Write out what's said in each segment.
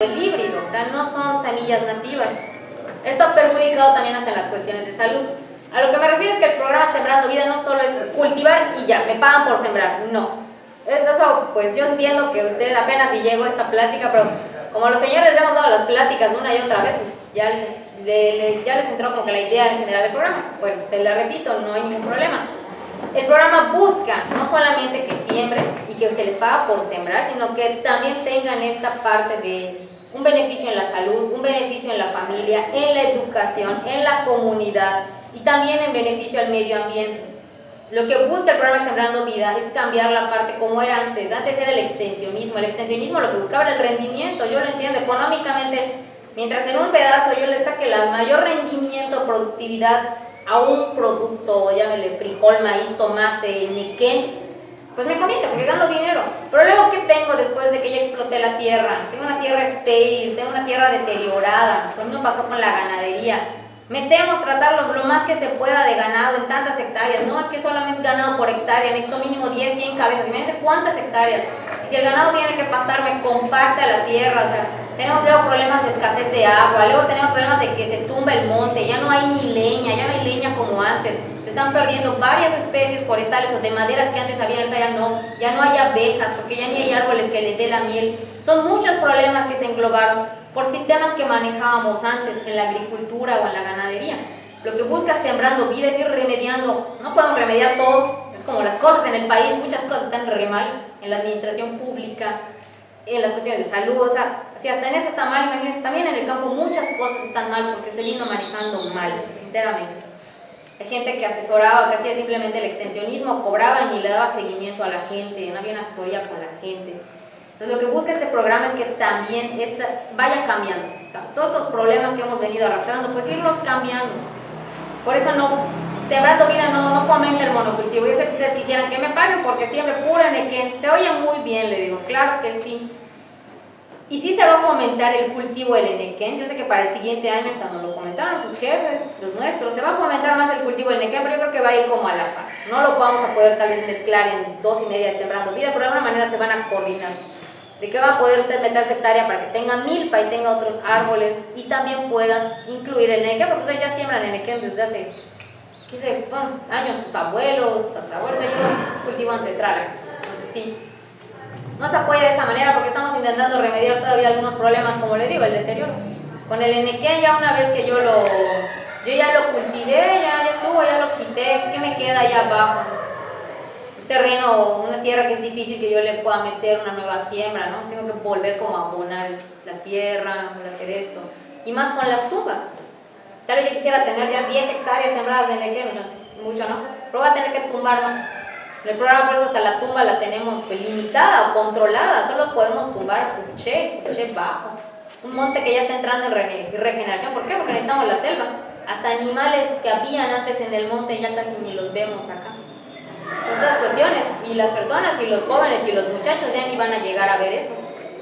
el híbrido, o sea, no son semillas nativas. Esto ha perjudicado también hasta en las cuestiones de salud. A lo que me refiero es que el programa Sembrando Vida no solo es cultivar y ya, me pagan por sembrar, no. Eso, pues yo entiendo que usted apenas si llegó a esta plática, pero como los señores hemos dado las pláticas una y otra vez, pues ya les, ya les entró como que la idea en general del programa. Bueno, se la repito, no hay ningún problema. El programa busca no solamente que siembren y que se les paga por sembrar, sino que también tengan esta parte de un beneficio en la salud, un beneficio en la familia, en la educación, en la comunidad y también en beneficio al medio ambiente. Lo que busca el programa Sembrando Vida es cambiar la parte como era antes. Antes era el extensionismo. El extensionismo lo que buscaba era el rendimiento. Yo lo entiendo económicamente. Mientras en un pedazo yo le saque el mayor rendimiento, productividad a un producto, llámele frijol, maíz, tomate, nequén, pues me conviene porque gano dinero. Pero luego, ¿qué tengo después de que ya exploté la tierra? Tengo una tierra estéril, tengo una tierra deteriorada. Lo mismo pasó con la ganadería. Metemos, tratarlo lo más que se pueda de ganado en tantas hectáreas. No es que solamente ganado por hectárea, necesito mínimo 10, 100 cabezas. Imagínense cuántas hectáreas. Y si el ganado tiene que pastar, me compacta la tierra. O sea, tenemos luego problemas de escasez de agua, luego tenemos problemas de que se tumba el monte, ya no hay ni leña, ya no hay leña como antes están perdiendo varias especies forestales o de maderas que antes había, ya no, ya no hay abejas, porque ya ni hay árboles que les dé la miel. Son muchos problemas que se englobaron por sistemas que manejábamos antes en la agricultura o en la ganadería. Lo que busca Sembrando Vida es ir remediando, no podemos remediar todo, es como las cosas en el país, muchas cosas están re mal, en la administración pública, en las cuestiones de salud, o sea, si hasta en eso está mal, imagínense, también en el campo muchas cosas están mal porque se vino manejando mal, sinceramente. Hay gente que asesoraba, que hacía simplemente el extensionismo, cobraba y le daba seguimiento a la gente, no había una asesoría con la gente. Entonces lo que busca este programa es que también esta, vaya cambiando. todos estos problemas que hemos venido arrastrando, pues irlos cambiando. Por eso no, Sembrando Vida no, no fomenta el monocultivo. Yo sé que ustedes quisieran que me paguen porque siempre pura nequén. Se oye muy bien, le digo, claro que sí. Y sí se va a fomentar el cultivo del enequén. Yo sé que para el siguiente año, hasta nos lo comentaron sus jefes, los nuestros, se va a fomentar más el cultivo del enequén, pero yo creo que va a ir como a la par. No lo vamos a poder tal vez mezclar en dos y media Sembrando Vida, pero de alguna manera se van a coordinar. De que va a poder usted meter hectárea para que tenga milpa y tenga otros árboles y también puedan incluir el enequén, porque ustedes ya siembran enequén desde hace, qué sé, años, sus abuelos, abuelos, ellos, cultivo ancestral. Entonces sí no se apoya de esa manera porque estamos intentando remediar todavía algunos problemas, como le digo, el deterioro. Con el enequén ya una vez que yo lo, yo ya lo cultivé, ya, ya estuvo, ya lo quité, ¿qué me queda allá abajo? Un terreno, una tierra que es difícil que yo le pueda meter una nueva siembra, ¿no? Tengo que volver como a abonar la tierra, hacer esto. Y más con las tumbas. Tal vez yo quisiera tener ya 10 hectáreas sembradas de enequén, o sea, mucho, ¿no? Pero voy a tener que tumbar más. El programa por eso hasta la tumba la tenemos pues, limitada o controlada, solo podemos tumbar Puché, Puché bajo. Un monte que ya está entrando en regeneración, ¿por qué? Porque necesitamos la selva. Hasta animales que habían antes en el monte ya casi ni los vemos acá. Son estas cuestiones, y las personas, y los jóvenes, y los muchachos ya ni van a llegar a ver eso.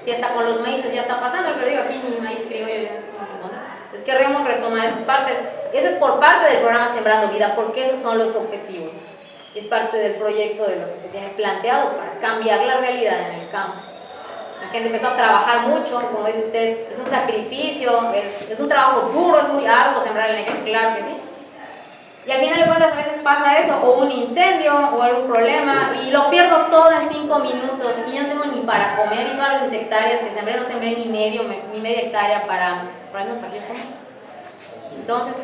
Si hasta con los maíces ya está pasando, pero digo, aquí ni maíz criollo ya no se encuentra. Entonces queremos retomar esas partes. Eso es por parte del programa Sembrando Vida, porque esos son los objetivos es parte del proyecto de lo que se tiene planteado para cambiar la realidad en el campo. La gente empezó a trabajar mucho, como dice usted, es un sacrificio, es, es un trabajo duro, es muy arduo sembrar el nequén, claro que sí. Y al final de cuentas a veces pasa eso, o un incendio, o algún problema, y lo pierdo todo en cinco minutos, y yo no tengo ni para comer, y todas mis hectáreas que sembré, no sembré ni, medio, ni media hectárea para, para para Entonces,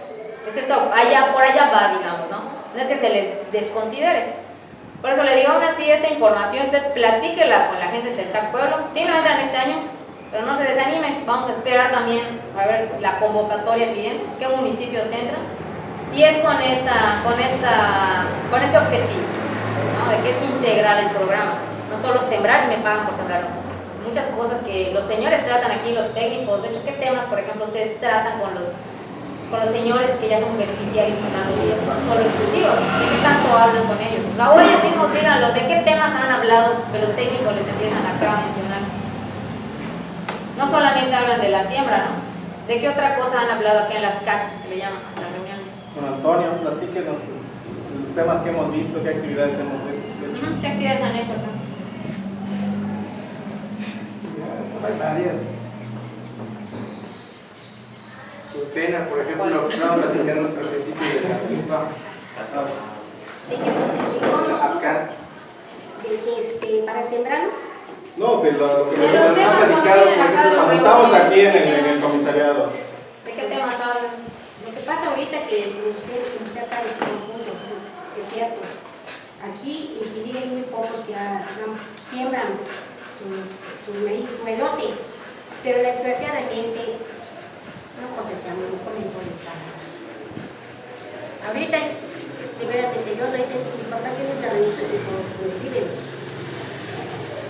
es eso, allá, por allá va, digamos, ¿no? No es que se les desconsidere. Por eso le digo aún así esta información, usted platíquela con la gente del Chac Pueblo, simplemente en este año, pero no se desanime, vamos a esperar también a ver la convocatoria siguiente, qué municipios entran, y es con, esta, con, esta, con este objetivo, de que es integral el programa, no solo sembrar y me pagan por sembrar, muchas cosas que los señores tratan aquí, los técnicos, de hecho, ¿qué temas, por ejemplo, ustedes tratan con los con los señores que ya son beneficiarios en la no solo ejecutivos, ¿de qué tanto hablan con ellos? La ellos mismos díganlo, ¿de qué temas han hablado que los técnicos les empiezan acá a mencionar? No solamente hablan de la siembra, ¿no? ¿De qué otra cosa han hablado aquí en las CACs, que le llaman, las reuniones? Con Antonio, platíquenos pues, los temas que hemos visto, qué actividades hemos hecho. ¿Qué actividades han hecho acá? Hay varias pena, por ejemplo, lo que estamos platicando al principio de la rifa. ¿De qué? ¿De cómo Acá, ¿De que este, para sembrar? No, de lo, que De los temas los Cuando estamos aquí en, ¿qué el- en el comisariado. ¿De qué temas hablan? Lo que pasa ahorita que ustedes intentan en conjunto, es cierto. Aquí en Quilí hay muy pocos que no, siembran su, su maíz, su elote, pero desgraciadamente no cosechamos, no comen todo el campo. Ahorita, primeramente, yo soy de mi papá tiene un terrenito que vive,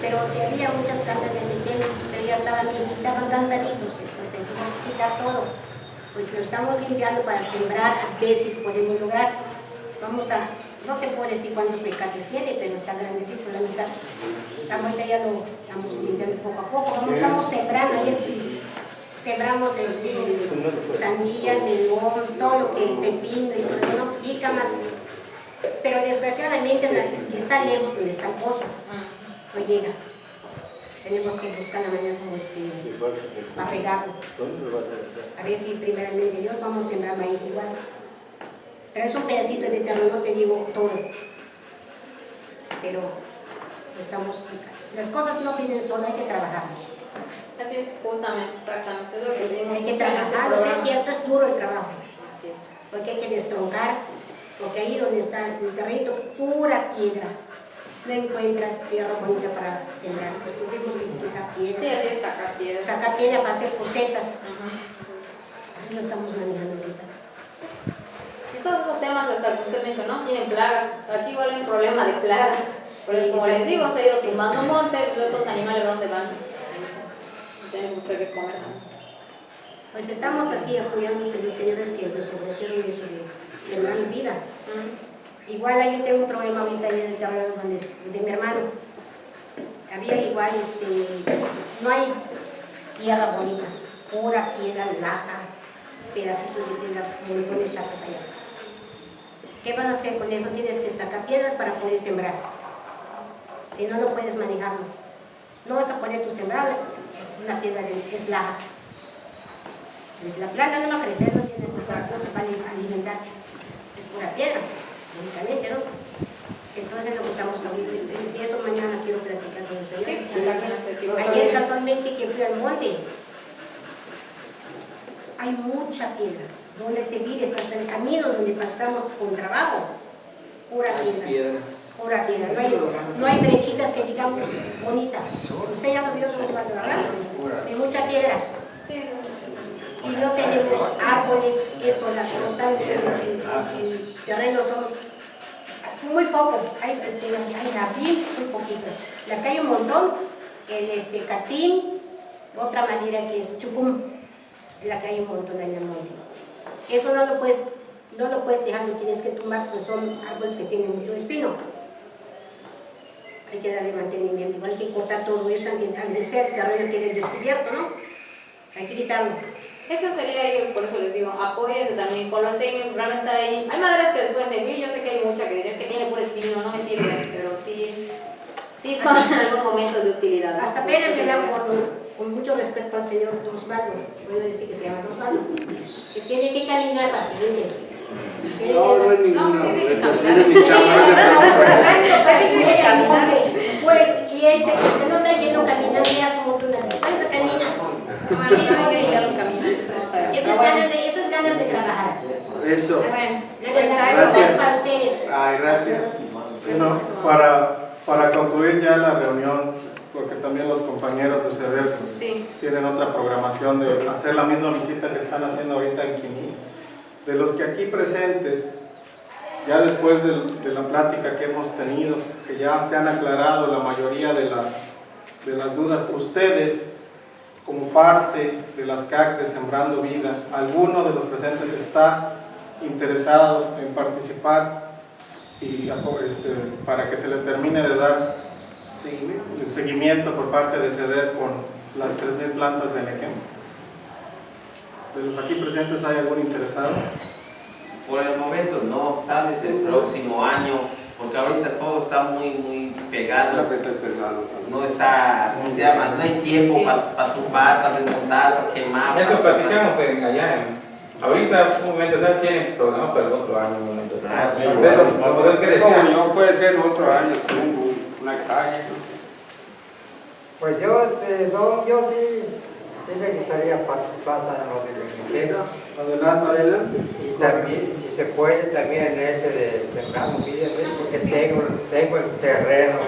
pero había muchas plantas de mi tiempo, pero ya estaban bien, estaban cansaditos, pues tuvimos que quitar todo pues lo estamos limpiando para sembrar a ver si podemos lograr. Vamos a, no te puedo decir cuántos mecates tiene, pero está grandecito la mitad. Ahorita ya lo estamos limpiando poco a poco. Vamos, estamos sembrando, ayer sembramos este, sandía, melón, todo lo que pepino y todo eso, ¿no? jícamas. Pero desgraciadamente está lejos donde está el pozo, no llega. Tenemos que buscar la manera como este, para regarlo. A ver si primeramente Dios vamos a sembrar maíz igual. Pero es un pedacito de terreno, no te digo todo. Pero estamos, las cosas no vienen solas, hay que trabajarlos. Así, justamente, exactamente. Es lo que tenemos Hay que este trabajarlos, es programa. cierto, es duro el trabajo. Así es. Porque hay que destroncar, porque ahí donde está el terreno, pura piedra. No encuentras tierra bonita para sembrar, pues tuvimos que quitar Sí, piedra. así es, sacar piedras. Sacar piedra para hacer cosetas, así lo estamos manejando ahorita. Y todos esos temas, hasta que usted mencionó, tienen plagas. Aquí igual hay un problema de plagas. Sí, como sí. les digo, se ha ido tumbando monte, luego los animales dónde van. Tenemos que comer también. Pues estamos así apoyándonos en los señores que nos ofrecieron eso de, de dar vida. Igual ahí yo tengo un problema ahorita en el terreno donde, de mi hermano. Había igual, este, no hay tierra bonita, pura piedra, laja, pedacitos de piedra, montones sacas allá. ¿Qué vas a hacer con eso? Tienes que sacar piedras para poder sembrar. Si no, no puedes manejarlo. No vas a poner tu sembrar una piedra de, es laja. La planta no va a crecer, no, tiene, no se va a alimentar. Es pura piedra, lógicamente, ¿no? Entonces lo que estamos ahorita, y eso mañana quiero platicar con el señor. Sí, Ayer casualmente que fui al monte, hay mucha piedra. Donde te mires hasta el camino donde pasamos con trabajo, pura piedra. Pura piedra. No hay, brechitas que digamos bonita. Usted ya lo vio con ¿verdad? Hay mucha piedra. Y no tenemos árboles, esto, la como tal, el, el- terreno son es muy poco, hay, este, hay jardín, muy poquito. La hay un montón, el este, catzín, otra manera que es chupum, la hay un montón en el monte. Eso no lo puedes, no lo puedes dejar, lo tienes que tumbar, pues son árboles que tienen mucho espino. Hay que darle mantenimiento, igual hay que cortar todo eso, al de ser el terreno quede descubierto, ¿no? Hay que quitarlo. Eso sería yo, por eso les digo, apóyense también con los semis, realmente hay, hay maderas que les pueden servir, yo sé que hay mucha que dicen que tiene puro espino, no me sirve, pero sí, sí son en algún momento de utilidad. ¿no? Hasta pena me da con, con mucho respeto al señor Osvaldo, puedo decir que se llama Osvaldo, que tiene que caminar rápidamente. Tiene No, no que- es ninguno. No, pues sí que caminar. mira mi que caminar. Pues, y él se, se nota lleno caminando ya como tú, ¿cuánto camina? Bueno, ya no hay que limpiar los caminos, eso a es ganas de, eso es ganas de trabajar. Eso. bueno, pues a Gracias. para ustedes. Ay, gracias. Bueno, para, para concluir ya la reunión, porque también los compañeros de CEDER Sí, tienen otra programación de hacer la misma visita que están haciendo ahorita en Quimí. De los que aquí presentes, ya después de, la plática que hemos tenido, que ya se han aclarado la mayoría de las, de las dudas, ustedes, como parte de las CAC de Sembrando Vida, alguno de los presentes está interesado en participar y este, para que se le termine de dar el seguimiento por parte de CEDER con las 3.000 plantas de Nequem. ¿De los aquí presentes hay algún interesado? Por el momento no, tal vez el próximo año, porque ahorita todo está muy, muy pegado. No está, ¿cómo se llama? No hay tiempo para tumbar, para desmontar, para quemar. Eso platicamos en, allá en Ahorita, un momento, ya tienen programa para el otro año, un momento. Ah, sí, Pero, bueno, pero es que decía, yo puede ser otro año, una calle. Pues yo, este, no, yo sí, sí me gustaría participar en lo del ingenio Adelante, adelante. y también, si se puede, también en ese de sembrar porque tengo, tengo el terreno,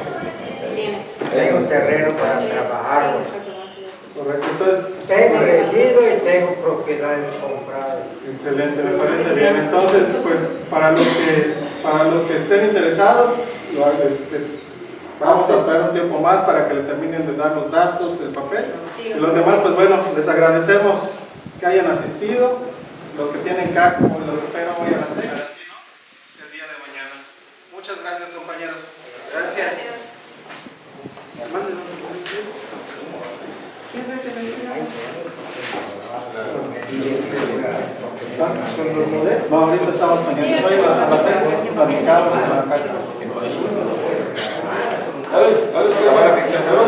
tengo el terreno para exactamente. Correcto, entonces, Tengo elegido y tengo propiedades compradas. excelente, me parece bien. Entonces, pues, para los que, para los que estén interesados, lo- este, vamos a dar un tiempo más para que le terminen de dar los datos, el papel. Sí, Y los demás, pues bueno, les agradecemos que hayan asistido. Los que tienen CAC, pues los espero hoy a las 6. Si no, el día de mañana. Muchas gracias, compañeros. Gracias. No, ahorita estamos pendientes. Hoy a las 6 platicamos con la ahora, ahora,